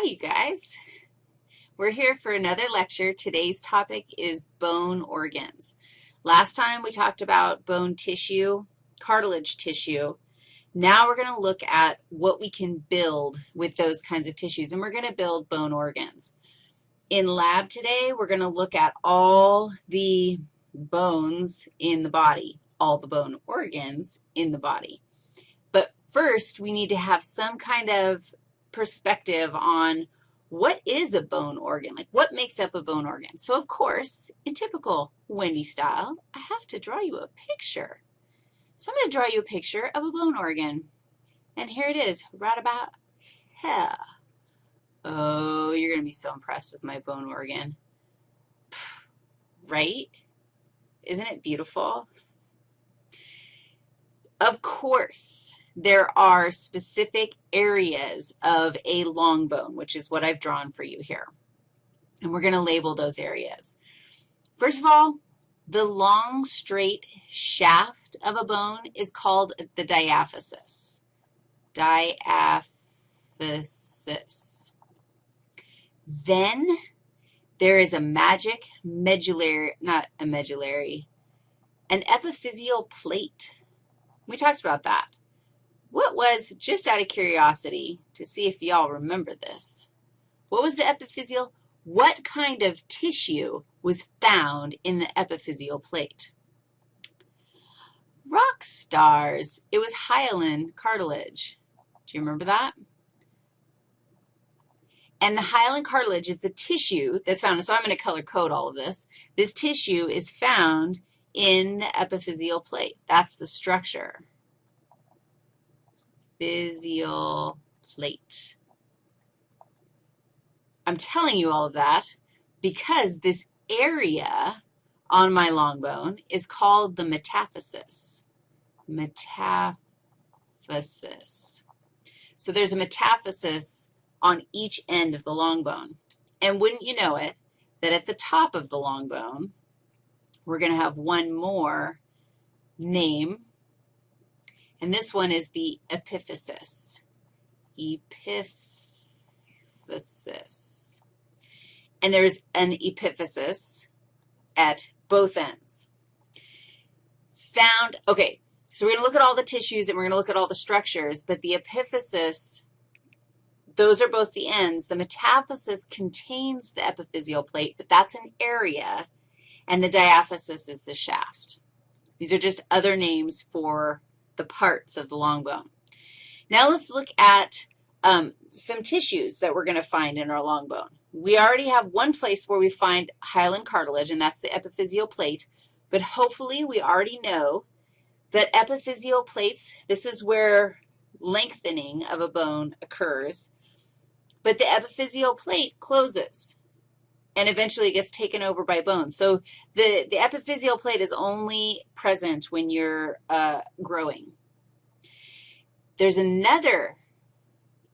Hi, you guys. We're here for another lecture. Today's topic is bone organs. Last time we talked about bone tissue, cartilage tissue. Now we're going to look at what we can build with those kinds of tissues, and we're going to build bone organs. In lab today, we're going to look at all the bones in the body, all the bone organs in the body. But first, we need to have some kind of perspective on what is a bone organ, like what makes up a bone organ. So, of course, in typical Wendy style, I have to draw you a picture. So I'm going to draw you a picture of a bone organ. And here it is, right about here. Oh, you're going to be so impressed with my bone organ. Right? Isn't it beautiful? Of course, there are specific areas of a long bone, which is what I've drawn for you here. And we're going to label those areas. First of all, the long, straight shaft of a bone is called the diaphysis. Diaphysis. Then there is a magic medullary, not a medullary, an epiphyseal plate. We talked about that. What was, just out of curiosity, to see if y'all remember this, what was the epiphyseal? What kind of tissue was found in the epiphyseal plate? Rock stars. It was hyaline cartilage. Do you remember that? And the hyaline cartilage is the tissue that's found. So I'm going to color code all of this. This tissue is found in the epiphyseal plate. That's the structure physial plate. I'm telling you all of that because this area on my long bone is called the metaphysis. Metaphysis. So there's a metaphysis on each end of the long bone. And wouldn't you know it, that at the top of the long bone, we're going to have one more name and this one is the epiphysis. Epiphysis. And there's an epiphysis at both ends. Found, okay, so we're going to look at all the tissues and we're going to look at all the structures, but the epiphysis, those are both the ends. The metaphysis contains the epiphyseal plate, but that's an area, and the diaphysis is the shaft. These are just other names for the parts of the long bone. Now let's look at um, some tissues that we're going to find in our long bone. We already have one place where we find hyaline cartilage, and that's the epiphyseal plate, but hopefully we already know that epiphyseal plates, this is where lengthening of a bone occurs, but the epiphyseal plate closes and eventually it gets taken over by bone. So the, the epiphyseal plate is only present when you're uh, growing. There's another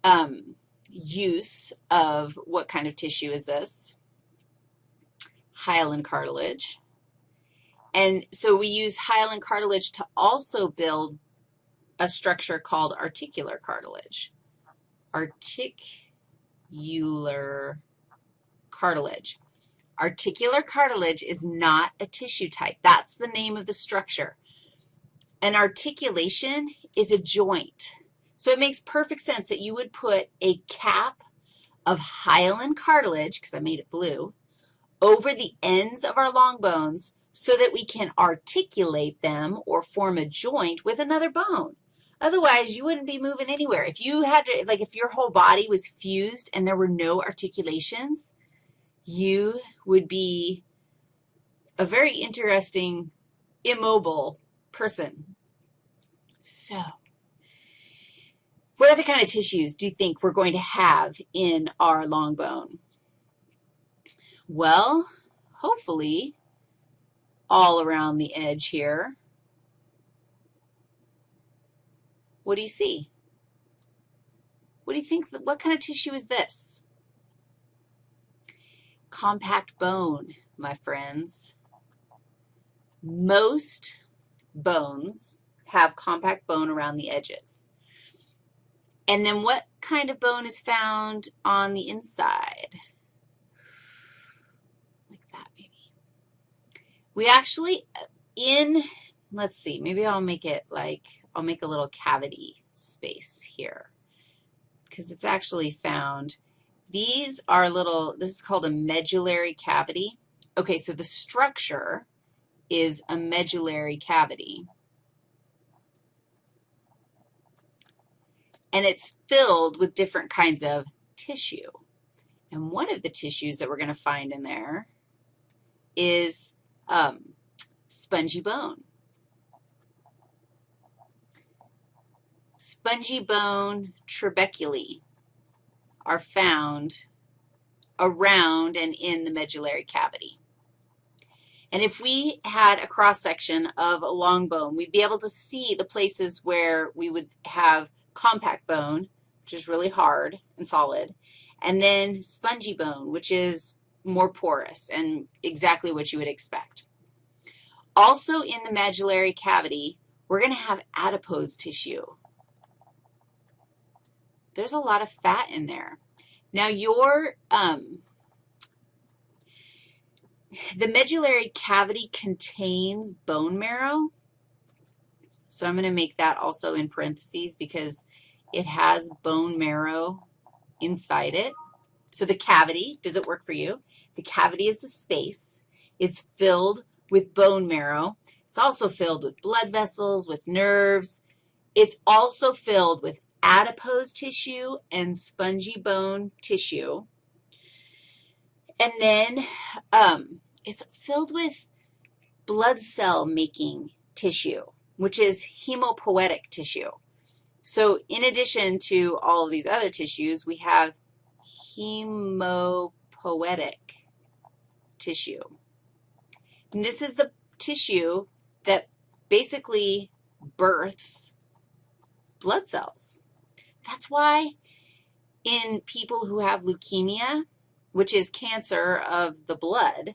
um, use of what kind of tissue is this? Hyaline cartilage. And so we use hyaline cartilage to also build a structure called articular cartilage. Articular cartilage. Articular cartilage is not a tissue type. That's the name of the structure. An articulation is a joint. So it makes perfect sense that you would put a cap of hyaline cartilage, because I made it blue, over the ends of our long bones so that we can articulate them or form a joint with another bone. Otherwise, you wouldn't be moving anywhere. If you had to, like if your whole body was fused and there were no articulations, you would be a very interesting, immobile person. So what other kind of tissues do you think we're going to have in our long bone? Well, hopefully all around the edge here. What do you see? What do you think? What kind of tissue is this? Compact bone, my friends. Most bones have compact bone around the edges. And then what kind of bone is found on the inside? Like that, maybe. We actually, in, let's see, maybe I'll make it like, I'll make a little cavity space here because it's actually found. These are little, this is called a medullary cavity. Okay, so the structure is a medullary cavity. And it's filled with different kinds of tissue. And one of the tissues that we're going to find in there is um, spongy bone. Spongy bone trabeculae are found around and in the medullary cavity. And if we had a cross-section of a long bone, we'd be able to see the places where we would have compact bone, which is really hard and solid, and then spongy bone, which is more porous and exactly what you would expect. Also in the medullary cavity, we're going to have adipose tissue there's a lot of fat in there. Now, your, um, the medullary cavity contains bone marrow, so I'm going to make that also in parentheses because it has bone marrow inside it. So the cavity, does it work for you? The cavity is the space. It's filled with bone marrow. It's also filled with blood vessels, with nerves. It's also filled with adipose tissue and spongy bone tissue. And then um, it's filled with blood cell making tissue, which is hemopoietic tissue. So in addition to all of these other tissues, we have hemopoietic tissue. And this is the tissue that basically births blood cells. That's why in people who have leukemia, which is cancer of the blood,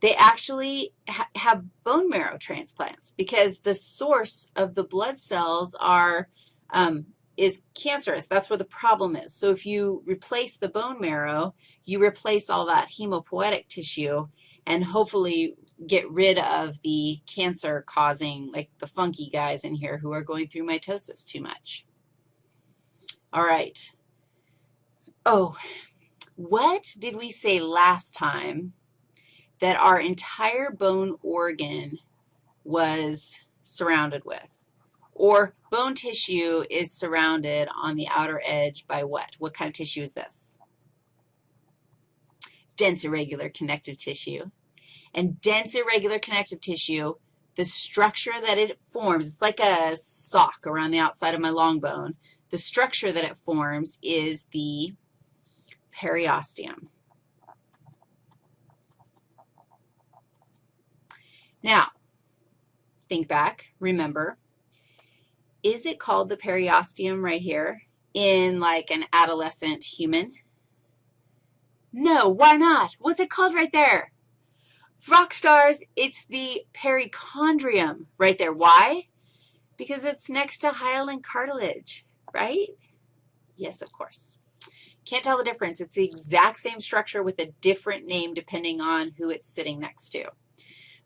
they actually ha have bone marrow transplants because the source of the blood cells are, um, is cancerous. That's where the problem is. So if you replace the bone marrow, you replace all that hemopoietic tissue and hopefully get rid of the cancer causing, like the funky guys in here who are going through mitosis too much. All right. Oh, what did we say last time that our entire bone organ was surrounded with? Or bone tissue is surrounded on the outer edge by what? What kind of tissue is this? Dense irregular connective tissue. And dense irregular connective tissue, the structure that it forms, it's like a sock around the outside of my long bone the structure that it forms is the periosteum. Now, think back, remember, is it called the periosteum right here in like an adolescent human? No, why not? What's it called right there? Rock stars, it's the perichondrium right there. Why? Because it's next to hyaline cartilage right? Yes, of course. Can't tell the difference. It's the exact same structure with a different name depending on who it's sitting next to.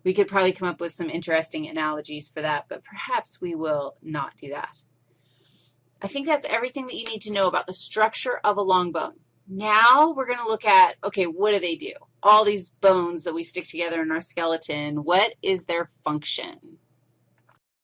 We could probably come up with some interesting analogies for that, but perhaps we will not do that. I think that's everything that you need to know about the structure of a long bone. Now we're going to look at, okay, what do they do? All these bones that we stick together in our skeleton, what is their function?